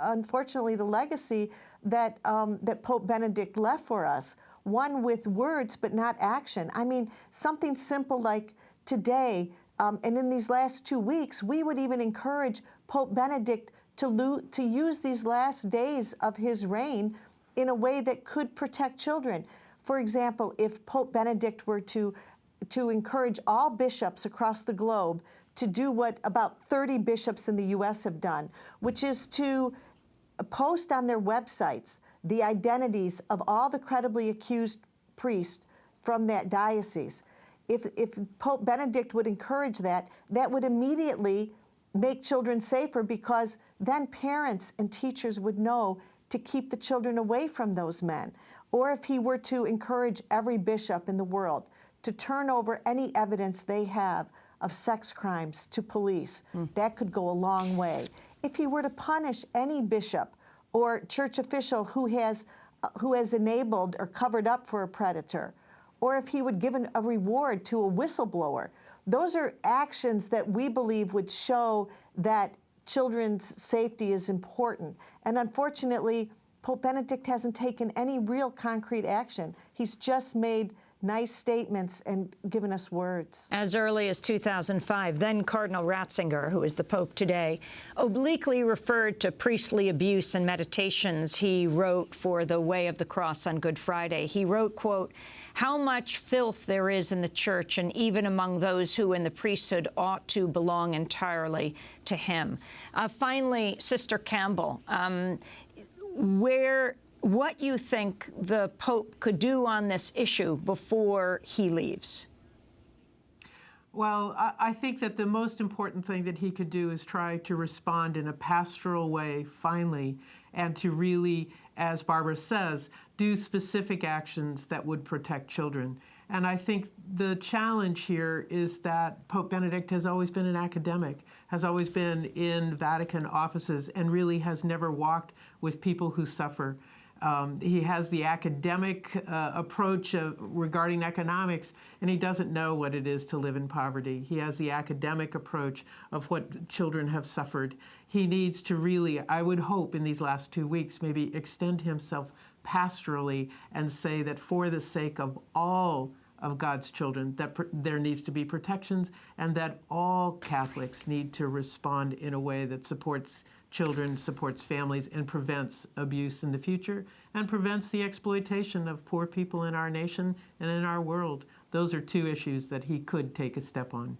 unfortunately, the legacy that, um, that Pope Benedict left for us, one with words but not action. I mean, something simple like today, um, and in these last two weeks, we would even encourage Pope Benedict to, to use these last days of his reign in a way that could protect children. For example, if Pope Benedict were to, to encourage all bishops across the globe to do what about 30 bishops in the U.S. have done, which is to post on their websites the identities of all the credibly accused priests from that diocese. If, if Pope Benedict would encourage that, that would immediately make children safer because then parents and teachers would know to keep the children away from those men. Or if he were to encourage every bishop in the world to turn over any evidence they have of sex crimes to police, mm. that could go a long way. If he were to punish any bishop or church official who has, uh, who has enabled or covered up for a predator, or if he would give an, a reward to a whistleblower, those are actions that we believe would show that children's safety is important. And unfortunately, Pope Benedict hasn't taken any real concrete action. He's just made nice statements and given us words. As early as 2005, then Cardinal Ratzinger, who is the Pope today, obliquely referred to priestly abuse and meditations he wrote for the Way of the Cross on Good Friday. He wrote, quote, how much filth there is in the church and even among those who in the priesthood ought to belong entirely to him. Uh, finally, Sister Campbell, um, where what you think the Pope could do on this issue before he leaves. Well, I, think that the most important thing that he could do is try to respond in a pastoral way, finally, and to really, as Barbara says, do specific actions that would protect children. And I think the challenge here is that Pope Benedict has always been an academic, has always been in Vatican offices, and really has never walked with people who suffer. Um, he has the academic uh, approach of, regarding economics, and he doesn't know what it is to live in poverty. He has the academic approach of what children have suffered. He needs to really, I would hope in these last two weeks, maybe extend himself pastorally and say that for the sake of all of God's children, that there needs to be protections and that all Catholics need to respond in a way that supports children, supports families, and prevents abuse in the future, and prevents the exploitation of poor people in our nation and in our world. Those are two issues that he could take a step on.